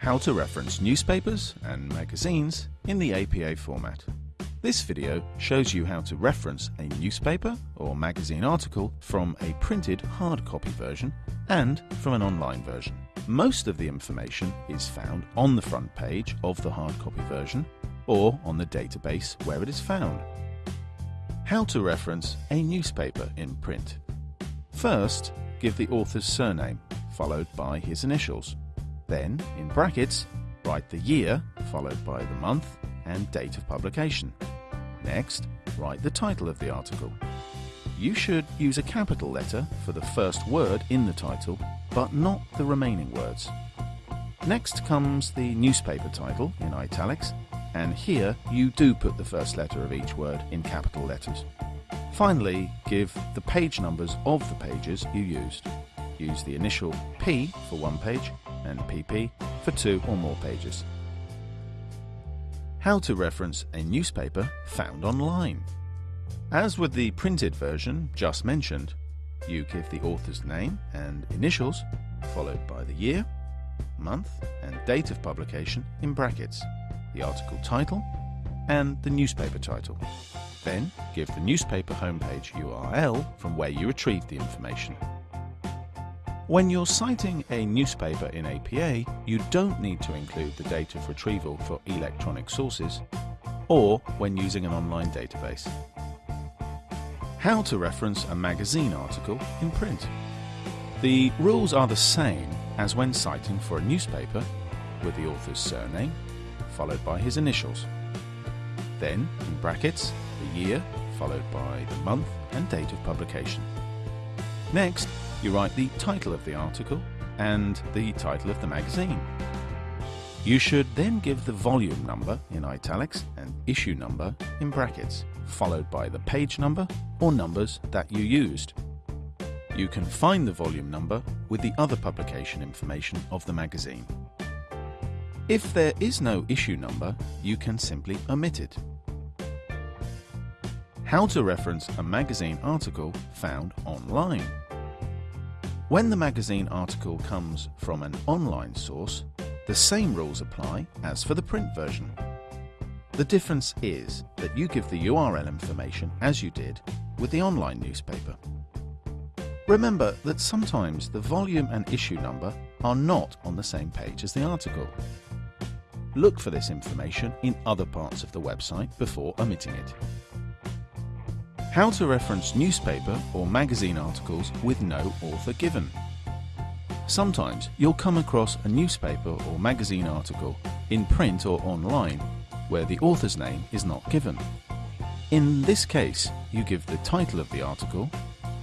How to reference newspapers and magazines in the APA format. This video shows you how to reference a newspaper or magazine article from a printed hard copy version and from an online version. Most of the information is found on the front page of the hard copy version or on the database where it is found. How to reference a newspaper in print. First, give the author's surname, followed by his initials. Then, in brackets, write the year, followed by the month and date of publication. Next, write the title of the article. You should use a capital letter for the first word in the title, but not the remaining words. Next comes the newspaper title in italics, and here you do put the first letter of each word in capital letters. Finally, give the page numbers of the pages you used. Use the initial P for one page and PP for two or more pages. How to reference a newspaper found online. As with the printed version just mentioned, you give the author's name and initials, followed by the year, month and date of publication in brackets, the article title, and the newspaper title. Then give the newspaper homepage URL from where you retrieved the information. When you're citing a newspaper in APA, you don't need to include the date of retrieval for electronic sources, or when using an online database. How to reference a magazine article in print. The rules are the same as when citing for a newspaper, with the author's surname, followed by his initials. Then, in brackets, the year, followed by the month and date of publication. Next, you write the title of the article and the title of the magazine. You should then give the volume number in italics and issue number in brackets, followed by the page number or numbers that you used. You can find the volume number with the other publication information of the magazine. If there is no issue number, you can simply omit it. How to reference a magazine article found online. When the magazine article comes from an online source, the same rules apply as for the print version. The difference is that you give the URL information as you did with the online newspaper. Remember that sometimes the volume and issue number are not on the same page as the article. Look for this information in other parts of the website before omitting it. How to reference newspaper or magazine articles with no author given. Sometimes you'll come across a newspaper or magazine article in print or online where the author's name is not given. In this case, you give the title of the article,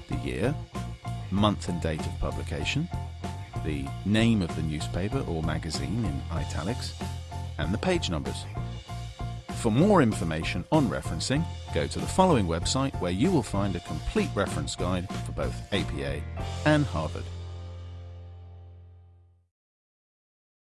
the year, month and date of publication, the name of the newspaper or magazine in italics, and the page numbers. For more information on referencing, go to the following website where you will find a complete reference guide for both APA and Harvard.